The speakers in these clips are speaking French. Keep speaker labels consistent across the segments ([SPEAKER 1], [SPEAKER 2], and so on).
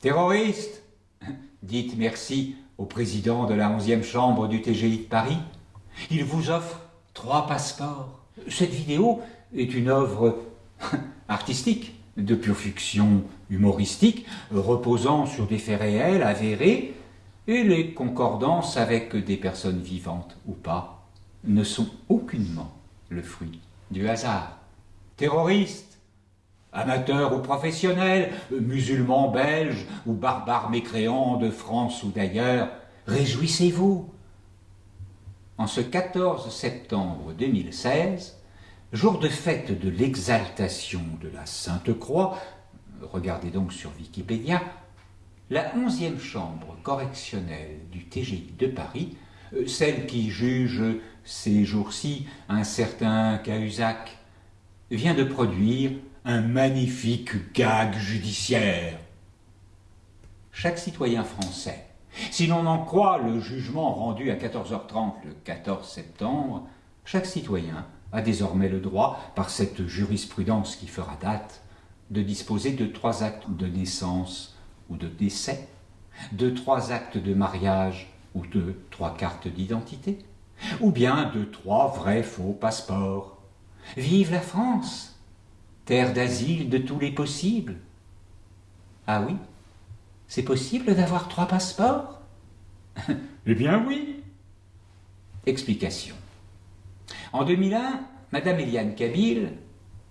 [SPEAKER 1] Terroriste Dites merci au président de la 11e chambre du TGI de Paris. Il vous offre trois passeports. Cette vidéo est une œuvre artistique, de pure fiction humoristique, reposant sur des faits réels, avérés, et les concordances avec des personnes vivantes ou pas ne sont aucunement le fruit du hasard. Terroristes, amateurs ou professionnels, musulmans belges ou barbares mécréants de France ou d'ailleurs, réjouissez-vous. En ce 14 septembre 2016, jour de fête de l'exaltation de la Sainte Croix, regardez donc sur Wikipédia, la 11e chambre correctionnelle du TGI de Paris, euh, celle qui juge ces jours-ci un certain Cahuzac, vient de produire un magnifique gag judiciaire. Chaque citoyen français, si l'on en croit le jugement rendu à 14h30 le 14 septembre, chaque citoyen a désormais le droit, par cette jurisprudence qui fera date, de disposer de trois actes de naissance ou de décès, de trois actes de mariage ou de trois cartes d'identité, ou bien de trois vrais faux passeports. Vive la France, terre d'asile de tous les possibles. Ah oui, c'est possible d'avoir trois passeports?
[SPEAKER 2] Eh bien oui.
[SPEAKER 1] Explication. En 2001, Madame Eliane Kabil,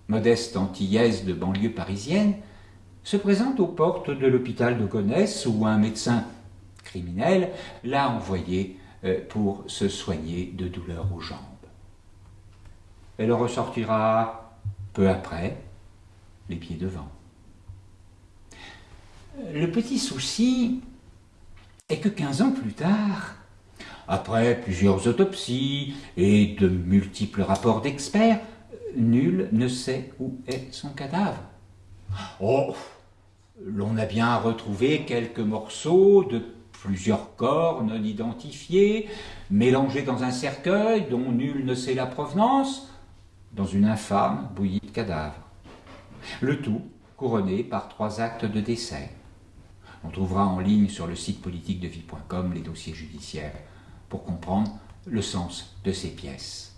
[SPEAKER 1] modeste antillaise de banlieue parisienne, se présente aux portes de l'hôpital de Gonesse où un médecin criminel l'a envoyée euh, pour se soigner de douleurs aux jambes. Elle ressortira peu après, les pieds devant. Le petit souci est que 15 ans plus tard, après plusieurs autopsies et de multiples rapports d'experts, nul ne sait où est son cadavre. Oh, l'on a bien retrouvé quelques morceaux de plusieurs corps non identifiés, mélangés dans un cercueil dont nul ne sait la provenance, dans une infâme bouillie de cadavres. Le tout couronné par trois actes de décès. On trouvera en ligne sur le site politique de vie.com les dossiers judiciaires pour comprendre le sens de ces pièces.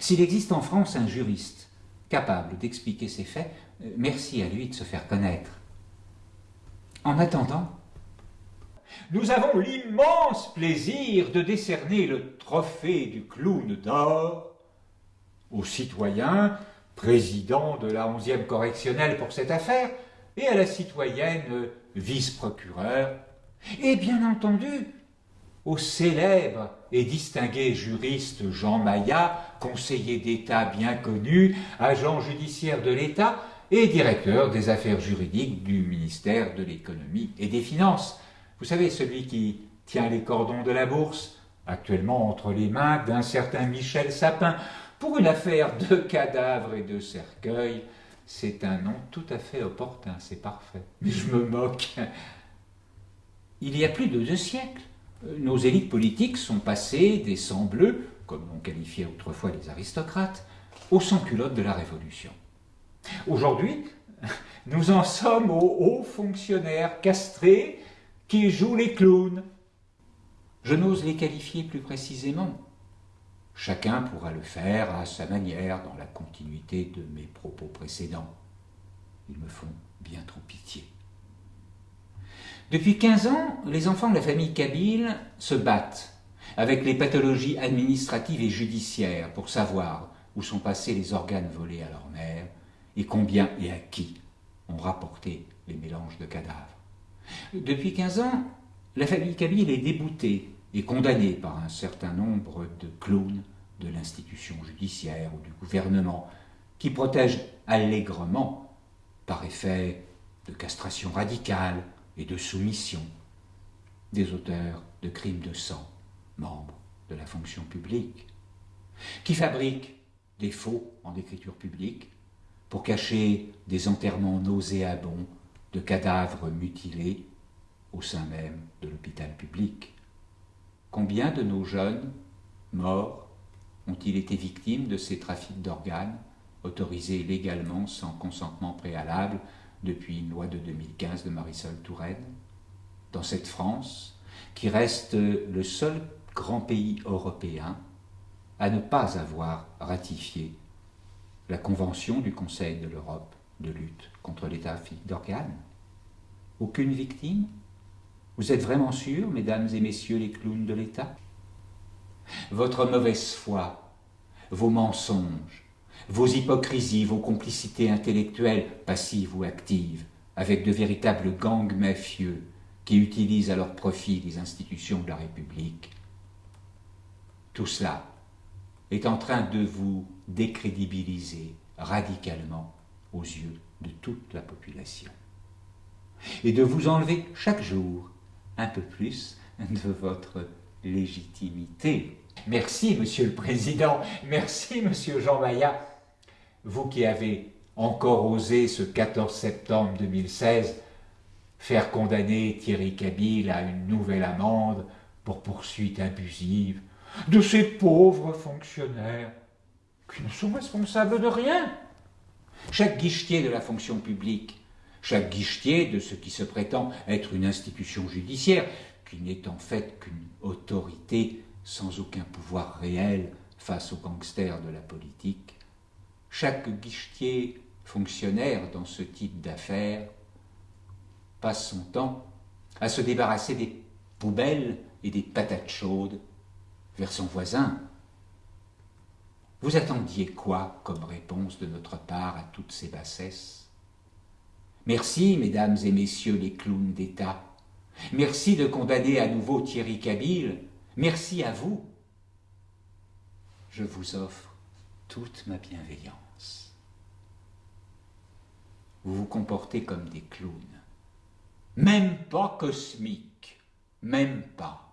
[SPEAKER 1] S'il existe en France un juriste capable d'expliquer ces faits, euh, merci à lui de se faire connaître. En attendant, nous avons l'immense plaisir de décerner le trophée du clown d'or au citoyen, président de la 11e correctionnelle pour cette affaire, et à la citoyenne vice-procureur, et bien entendu au célèbre et distingué juriste Jean Maillat, conseiller d'État bien connu, agent judiciaire de l'État et directeur des affaires juridiques du ministère de l'économie et des finances. Vous savez, celui qui tient les cordons de la bourse, actuellement entre les mains d'un certain Michel Sapin, pour une affaire de cadavres et de cercueils. C'est un nom tout à fait opportun, c'est parfait. Mais je me moque. Il y a plus de deux siècles, nos élites politiques sont passées des sangs-bleus, comme l'on qualifiait autrefois les aristocrates, aux sans-culottes de la Révolution. Aujourd'hui, nous en sommes aux hauts fonctionnaires castrés qui jouent les clowns. Je n'ose les qualifier plus précisément. Chacun pourra le faire à sa manière dans la continuité de mes propos précédents. Ils me font bien trop pitié. Depuis 15 ans, les enfants de la famille Kabyle se battent avec les pathologies administratives et judiciaires pour savoir où sont passés les organes volés à leur mère et combien et à qui ont rapporté les mélanges de cadavres. Depuis 15 ans, la famille Kabyle est déboutée et condamnée par un certain nombre de clowns de l'institution judiciaire ou du gouvernement qui protègent allègrement, par effet de castration radicale, et de soumission des auteurs de crimes de sang, membres de la fonction publique, qui fabriquent des faux en écriture publique pour cacher des enterrements nauséabonds de cadavres mutilés au sein même de l'hôpital public, Combien de nos jeunes morts ont-ils été victimes de ces trafics d'organes autorisés légalement sans consentement préalable depuis une loi de 2015 de Marisol Touraine? Dans cette France, qui reste le seul grand pays européen à ne pas avoir ratifié la Convention du Conseil de l'Europe de lutte contre les trafics d'organes. Aucune victime? Vous êtes vraiment sûrs, mesdames et messieurs les clowns de l'État? Votre mauvaise foi, vos mensonges, vos hypocrisies, vos complicités intellectuelles, passives ou actives, avec de véritables gangs mafieux qui utilisent à leur profit les institutions de la République, tout cela est en train de vous décrédibiliser radicalement aux yeux de toute la population. Et de vous enlever chaque jour un peu plus de votre légitimité. Merci, Monsieur le Président, merci, Monsieur Jean Maillat, vous qui avez encore osé ce 14 septembre 2016 faire condamner Thierry Cabil à une nouvelle amende pour poursuite abusive de ces pauvres fonctionnaires qui ne sont responsables de rien. Chaque guichetier de la fonction publique, chaque guichetier de ce qui se prétend être une institution judiciaire, qui n'est en fait qu'une autorité sans aucun pouvoir réel face aux gangsters de la politique, chaque guichetier fonctionnaire dans ce type d'affaires passe son temps à se débarrasser des poubelles et des patates chaudes vers son voisin. Vous attendiez quoi comme réponse de notre part à toutes ces bassesses? Merci, mesdames et messieurs les clowns d'État. Merci de condamner à nouveau Thierry Cabil. Merci à vous. Je vous offre toute ma bienveillance. Vous vous comportez comme des clowns. Même pas cosmiques. Même pas.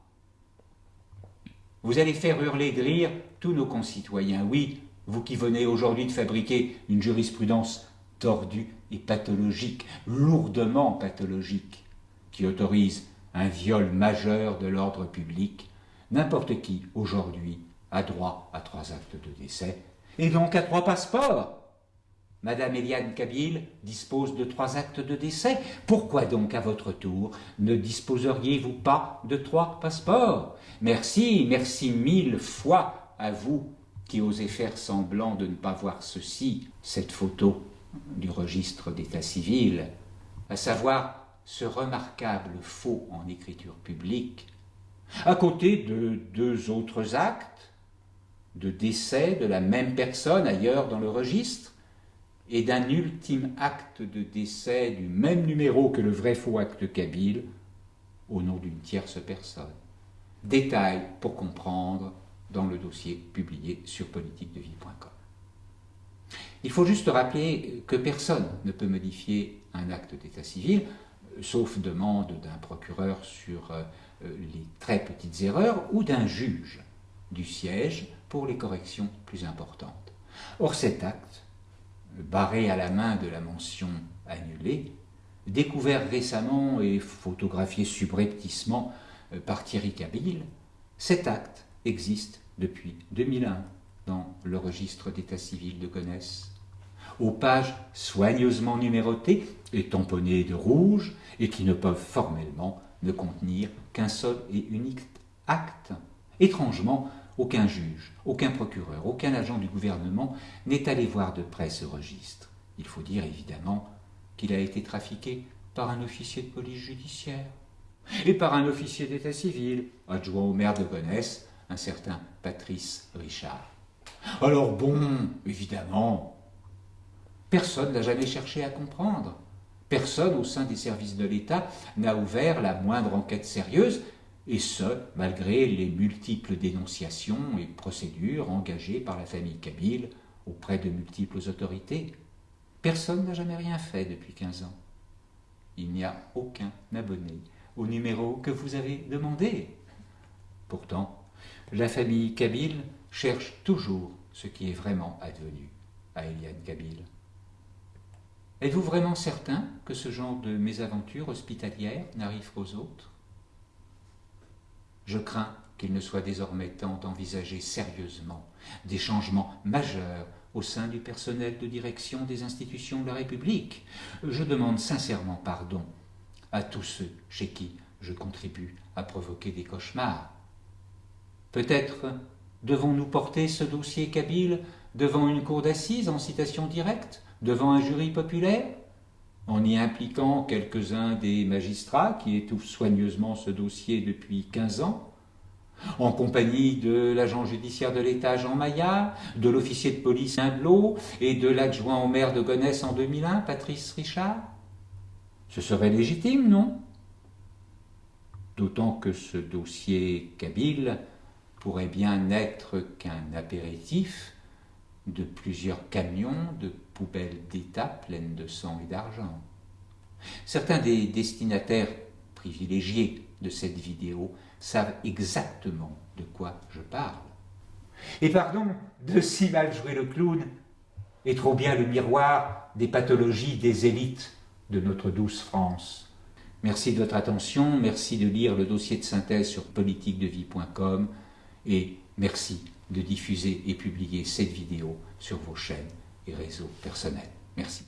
[SPEAKER 1] Vous allez faire hurler de rire tous nos concitoyens. Oui, vous qui venez aujourd'hui de fabriquer une jurisprudence tordue et pathologique, lourdement pathologique, qui autorise un viol majeur de l'ordre public, n'importe qui, aujourd'hui, a droit à trois actes de décès, et donc à trois passeports. Madame Eliane Kabil dispose de trois actes de décès. Pourquoi donc, à votre tour, ne disposeriez-vous pas de trois passeports? Merci, merci mille fois à vous qui osez faire semblant de ne pas voir ceci, cette photo du registre d'état civil, à savoir ce remarquable faux en écriture publique, à côté de deux autres actes de décès de la même personne ailleurs dans le registre, et d'un ultime acte de décès du même numéro que le vrai faux acte kabyle au nom d'une tierce personne. Détail pour comprendre dans le dossier publié sur politiquedevie.com. Il faut juste rappeler que personne ne peut modifier un acte d'état civil, sauf demande d'un procureur sur euh, les très petites erreurs ou d'un juge du siège pour les corrections plus importantes. Or cet acte barré à la main de la mention annulée, découvert récemment et photographié subrepticement euh, par Thierry Cabil, cet acte existe depuis 2001 dans le registre d'état civil de Gonesse, aux pages soigneusement numérotées et tamponnées de rouge et qui ne peuvent formellement ne contenir qu'un seul et unique acte. Étrangement, aucun juge, aucun procureur, aucun agent du gouvernement n'est allé voir de près ce registre. Il faut dire évidemment qu'il a été trafiqué par un officier de police judiciaire et par un officier d'état civil, adjoint au maire de Gonesse, un certain Patrice Richard. Alors bon, évidemment, personne n'a jamais cherché à comprendre. Personne au sein des services de l'État n'a ouvert la moindre enquête sérieuse et ce, malgré les multiples dénonciations et procédures engagées par la famille Kabyle auprès de multiples autorités. Personne n'a jamais rien fait depuis 15 ans. Il n'y a aucun abonné au numéro que vous avez demandé. Pourtant, la famille Kabyle cherche toujours ce qui est vraiment advenu à Eliane Kabyle. Êtes-vous vraiment certain que ce genre de mésaventure hospitalière n'arrive qu'aux autres? Je crains qu'il ne soit désormais temps d'envisager sérieusement des changements majeurs au sein du personnel de direction des institutions de la République. Je demande sincèrement pardon à tous ceux chez qui je contribue à provoquer des cauchemars. Peut-être devons-nous porter ce dossier Kabyle devant une cour d'assises en citation directe, devant un jury populaire, en y impliquant quelques-uns des magistrats qui étouffent soigneusement ce dossier depuis quinze ans, en compagnie de l'agent judiciaire de l'État Jean Maillard, de l'officier de police Imblot et de l'adjoint au maire de Gonesse en 2001, Patrice Richard. Ce serait légitime, non? D'autant que ce dossier Kabyle pourrait bien n'être qu'un apéritif de plusieurs camions de poubelles d'État pleines de sang et d'argent. Certains des destinataires privilégiés de cette vidéo savent exactement de quoi je parle. Et pardon de si mal jouer le clown, et trop bien le miroir des pathologies des élites de notre douce France. Merci de votre attention, merci de lire le dossier de synthèse sur politiquedevie.com et merci de diffuser et publier cette vidéo sur vos chaînes et réseaux personnels. Merci.